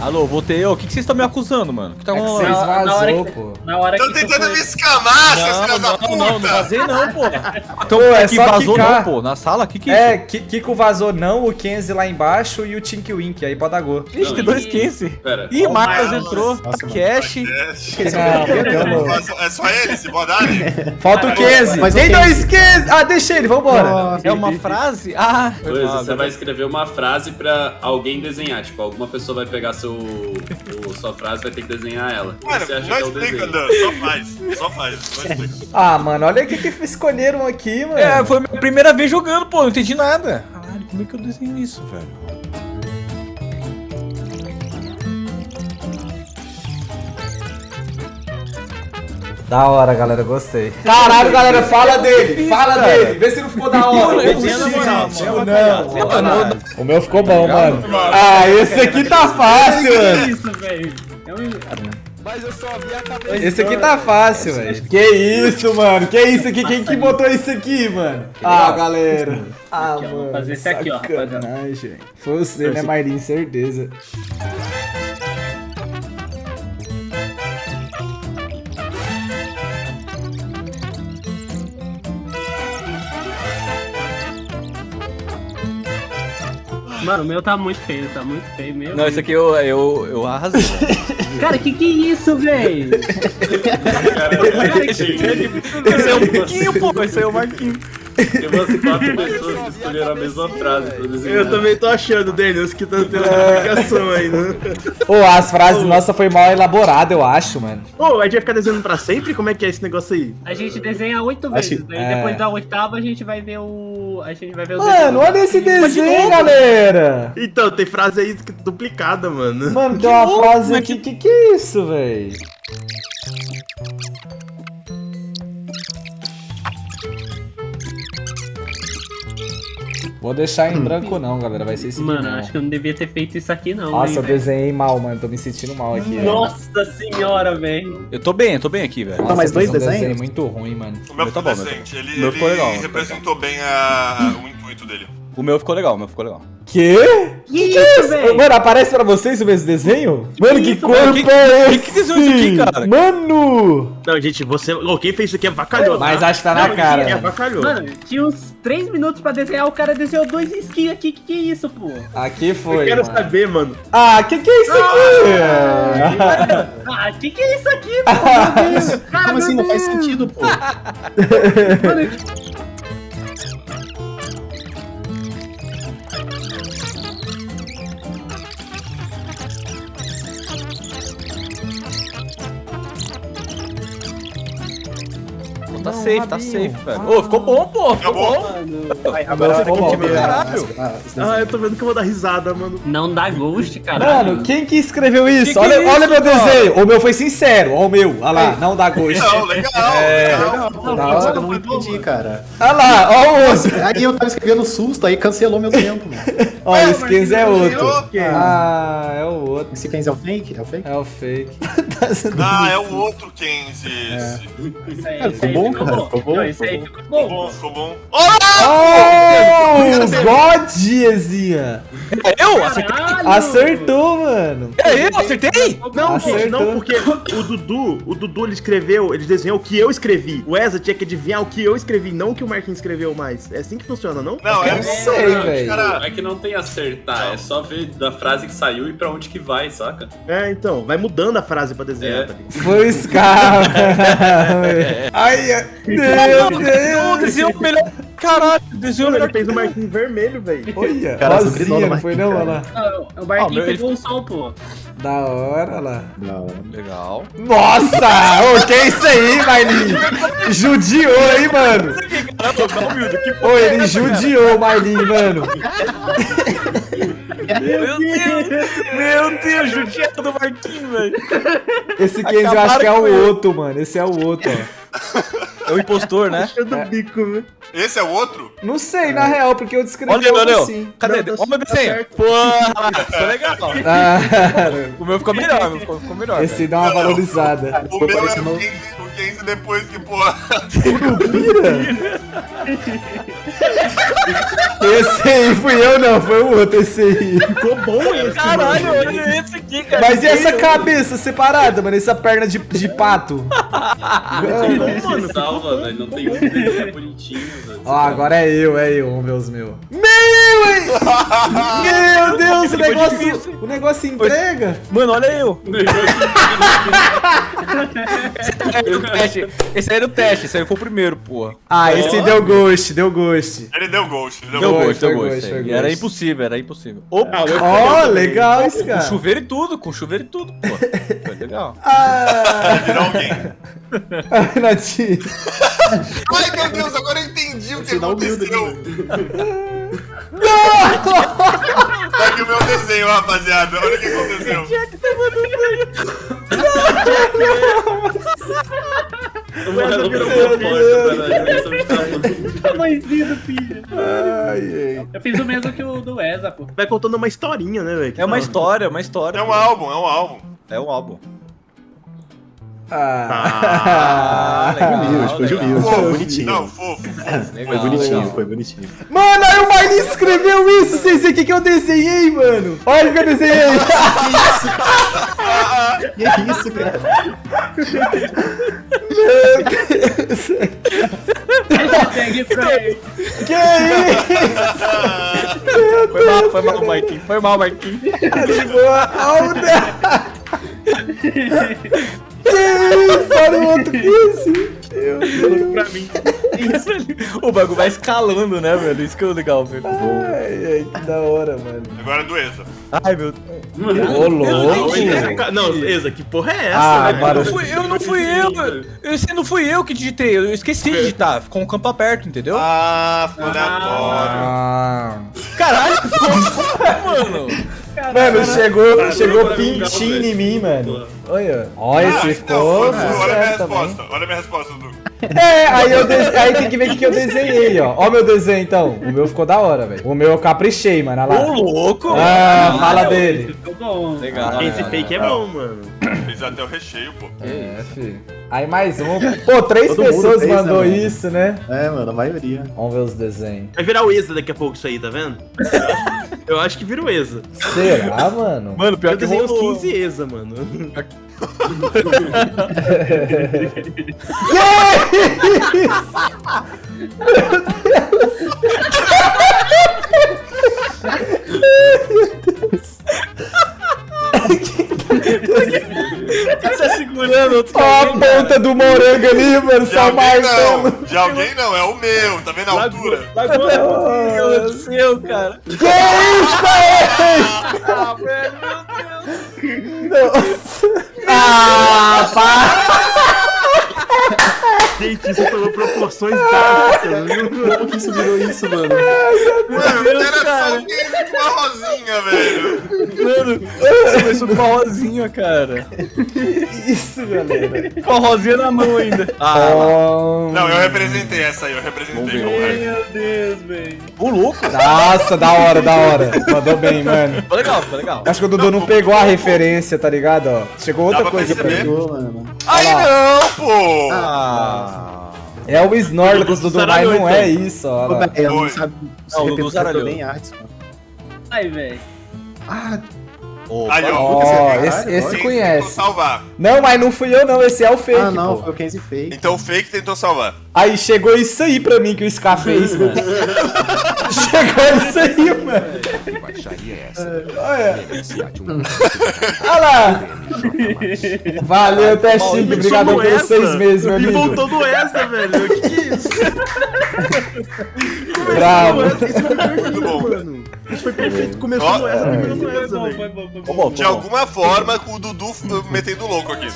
Alô, voltei. Ô, O que, que vocês estão me acusando, mano? O que tá É que rolando? vocês Na- na hora vazou, que- pô. Na hora tu tentando foi- me escamar, seus Não, filhos da não, puta! não, não vazei não, pô. Então, Pô, é que só vazou quicar. não, pô. Na sala, que que é É, isso? Ki- Kiko vazou não, o Kenzie lá embaixo e o Tink Wink, aí gol. Ixi, tem dois Kenzie. Pera. Ih, Marcos entrou. Nossa, Cash. É só ele, se bodarem? Falta o Kenzie. Mas o Tem dois Kenzie. Ah, deixa ele, vambora. É uma frase? Ah, Coisa, ah, você vai escrever uma frase pra alguém desenhar. Tipo, alguma pessoa vai pegar seu, o- sua frase vai ter que desenhar ela. Mano, você acha não que é o explica, desenho. Dan, só faz. Só faz, não explica. Ah, mano, olha o que, que escolheram aqui, mano. É, foi a minha primeira vez jogando, pô. Não entendi nada. Caralho, como é que eu desenho isso, velho? Da hora, galera, gostei. Caralho, galera, fala dele, fala dele. Vê se não ficou da hora. Eu não. O meu ficou bom, mano. Ah, esse aqui tá fácil, Que mano. isso, velho? É Mas eu só vi a cabeça. Esse aqui tá fácil, velho. Que isso, mano? Que isso aqui? Quem que botou isso aqui, mano? Ah, galera. Ah, mano. fazer esse aqui, ó. Foi você, né, Marlin? Certeza. Mano, o meu tá muito feio, tá muito feio mesmo. Não, esse aqui eu, eu, eu arrasei. Cara, que que é isso, velho? Esse é o Marquinho, pô. Esse é o Marquinho. Tem umas quatro pessoas que escolheram a mesma frase pra desenhar. Eu também tô achando, Daniels, que tá tendo explicação aí, né? Pô, as frases nossa foi mal elaborada, eu acho, mano. Ô, a gente vai ficar desenhando pra sempre? Como é que é esse negócio aí? A gente desenha oito Acho vezes, que- daí é. depois da oitava a gente vai ver o. A gente vai ver o Mano, olha esse desenho, galera. Então, tem frase aí duplicada, mano. Mano, tem uma frase aqui. Que que é isso, velho? Vou deixar em branco não, galera. Vai ser esse aqui Mano, não. acho que eu não devia ter feito isso aqui, não. Nossa, hein, eu velho. desenhei mal, mano. Tô me sentindo mal aqui. Nossa senhora, velho. Eu tô bem, eu tô bem aqui, velho. Nossa, mais dois um desenho desenhos? muito ruim, mano. O meu Meu tá ficou bom, meu decente. Ele, meu ele legal, meu representou bem a, o intuito dele. O meu ficou legal, o meu ficou legal. Que? Que isso, velho? Mano, aparece pra vocês o mesmo desenho? Mano, que isso, corpo mano? Que- é que- esse? que desenho é esse aqui, cara? Mano! Não, gente, você. Ô, quem fez isso aqui é vacalhou. Mas tá? acho que tá na Não, cara. É vacalhou. Mano, tinha uns três minutos pra desenhar, o cara desenhou dois skins aqui. Que que é isso, pô? Aqui Eu foi. quero mano. saber, mano. Ah, que que é isso aqui? Ah, que que é isso aqui, pô? Meu Deus. Cara, Como assim? meu Não faz Deus. sentido, pô. Mano, Pô, safe, tá safe, velho. Ô, ficou bom, pô. Ficou bom. Vai, agora ficou ficou bom, time caralho. Ah. Ah, eu tô vendo que eu vou dar risada, mano. Não dá ghost, cara. Mano, quem que escreveu isso? Que que olha, é isso, olha meu desenho. O meu foi sincero. Olha o meu. Olha lá, não dá gosto. Não, legal, É. legal. Da hora, eu não entendi, cara. Olha lá, olha o outro. Aí eu tava escrevendo susto, aí cancelou meu tempo, mano. Olha, esse Kenzie é outro. Ah, é o outro. Esse Kenzie é o fake? É o fake? É o fake. Ah, é o outro Kenzie. esse. Isso aí, Cara, isso ficou aí bom, ficou cara, bom. ficou bom, Não, Isso aí ficou bom. ficou bom. Oh, God, Ezinha. É eu? Acertei? Acertou, mano. É eu? Acertei? Não, Acertou. não, porque o Dudu, o Dudu ele escreveu, ele desenhou o que eu escrevi. O Eza tinha que adivinhar o que eu escrevi, não o que o Marquinhos escreveu mais. É assim que funciona, não? Não, é Eu sei, velho. É que não tem acertar, é só ver da frase que saiu e pra onde que vai, saca? É, então, vai mudando a frase pra desenhar, É. tá ligado? Foi os caras. Ai, meu Não, Deus. desenhou melhor. Caralho, desenhou Ele fez o Marquinhos vermelho, velho. Olha, Cara, rosinha, sobrenome não foi não? Olha lá. Ah, O Ah, barquinho meu, ele pegou o sol, pô. Da hora, olha lá. Não. Legal. Nossa! Ô, que é isso aí, Marlin? Judiou, hein, mano? Ô, ele judiou, Marlin, mano. Meu Deus. Meu Deus, judiado do Marquinhos, velho. Esse Kenzie eu acho que é o outro, mano. Esse é o outro, ó. É o impostor, né? Do bico, esse é o outro? Não sei, na real, porque eu descrevi Olha, algo Leonel. assim. Cadê? Não, tá- Olha o meu tá desenho. certo. Porra, ficou legal. Ah, O meu ficou melhor, o meu ficou, ficou melhor. esse velho. dá uma valorizada. O meu é o Kenzie, o Kenzie depois que, porra. Esse aí fui eu não, foi o outro esse aí. Ficou bom esse, Caralho, mano. olha esse aqui, cara. Mas e essa cabeça separada, mano? Essa perna de, de pato? Não, mano, mano, salva, velho. Não tem um desenho bonitinho, velho. Ó, agora é eu, é eu, vamos ver os meus. Meu, hein? Meu Deus, o negócio, o negócio entrega. Mano, olha eu. Esse aí era o teste. Esse aí era o teste. Esse aí foi o primeiro, porra. Ah, esse deu ghost, deu ghost. Ele deu ghost, ele deu Deu ghost. gosto, deu gosto, aí. foi Era impossível, era impossível. Opa, Ó, legal esse com cara. chuveiro e tudo, com chuveiro e tudo, pô. Foi legal. Ah, Virou alguém. Natinho. Ai, meu Deus, agora eu entendi o que Sinal humilde aconteceu. Tá aqui o meu desenho, rapaziada. Olha o que aconteceu. O Eza virou propósito tamanho. Tamanhozinho do filho. Ai, ai. Eu fiz o mesmo que o do Eza, pô. Vai contando uma historinha, né, velho? É uma história, uma história. É um álbum, é um álbum. É um álbum. Ah, legal, Humilde, foi legal. humilde, foi bonitinho. Não, fofo. Foi bonitinho, foi bonitinho. Mano, aí o Marlin escreveu isso, vocês veem o que, que eu desenhei, mano. Olha o que eu desenhei. Que é isso, cara? Hashtag Frank. que isso? Foi mal, foi mal, Marquinhos. Foi mal, Marquinhos. De boa. Olha Que isso? Olha o outro que esse. Meu Deus. Pra mim. O bagulho vai escalando, né, velho? Isso que é o legal, velho. Ai, ai, que da hora, mano. Agora é do Eza. Ai, meu Deus. Ô, louco. Não, Eza, que porra é essa, Ah, velho? agora- Eu não fui eu, não fui eu. Esse não fui eu que digitei. Eu esqueci de digitar. Ficou um campo aberto, entendeu? Ah, ficou aleatório. Ah. Caralho, mano. Mano, chegou, chegou pintinho em mim, mano. Olha. Ó, Ah, ficou foi- olha a minha resposta. Olha a minha resposta, Dudu. É, aí, eu aí tem que ver o que que eu desenhei, ó. Ó o meu desenho, então. O meu ficou da hora, velho. O meu eu caprichei, mano. Olha Ô, lá. louco. Ah, fala dele. Ficou bom. Legal. Esse fake é bom, mano. Fez até o recheio, pô. É, filho. Aí mais um. Pô, três Todo pessoas fez, né, mandou mano? isso, né? É, mano, a maioria. Vamos ver os desenhos. Vai virar o Eza daqui a pouco isso aí, tá vendo? Eu acho que vira o Eza. Será, mano? Mano, pior Eu que desenhei uns rolou. 15 Eza, mano. Tá segurando outro. Ó a ponta do morango ali, mano. De Só alguém marcando. não. De alguém não, é o meu. Tá vendo a altura? Meu Deus do céu, cara. Que isso, aí? Ah, velho, meu Deus. Ah, pá. Gente, isso tomou proporções drásticas, viu? Como que isso virou isso, mano? Mano, Deus, era só cara. Com uma rosinha, velho. Mano, começou com a rosinha, cara. Isso, galera. Com a rosinha na mão ainda. Ah, Oh, Não, eu representei essa aí, eu representei. Meu Deus, velho. o louco. Nossa, da hora, da hora. Mandou bem, mano. Ficou legal, ficou legal. Acho que o Dudu não pegou a referência, tá ligado? Ó, chegou outra Dá coisa pra. Pegou, mano. Aí não, pô! Ah. É o Snorlax, mas saralhou, não é então. isso, ó. Eu não sabe. Não, o Dudu representou zaralhou. bem artes, mano. Ai, velho. Ah, Aí, ó. Ó, Caralho, esse, esse conhece. salvar. Não, mas não fui eu não, esse é o fake, ah, não, pô. foi o Kenzie fake. Então o fake tentou salvar. Aí chegou isso aí pra mim que o Scar fez, mano. chegou isso aí, mano. Baixaria essa. Olha, olha lá. Valeu, Testinho. Obrigado pelos essa. seis meses, meu E amigo. voltou do Eza, velho. Que que é isso? Bravo. Essa, perfeito, Muito bom. mano. Isso foi perfeito. Começou Ó. no Eza, terminou no Foi Eza, bom, foi bom, foi bom. De alguma forma, o Dudu metendo louco aqui.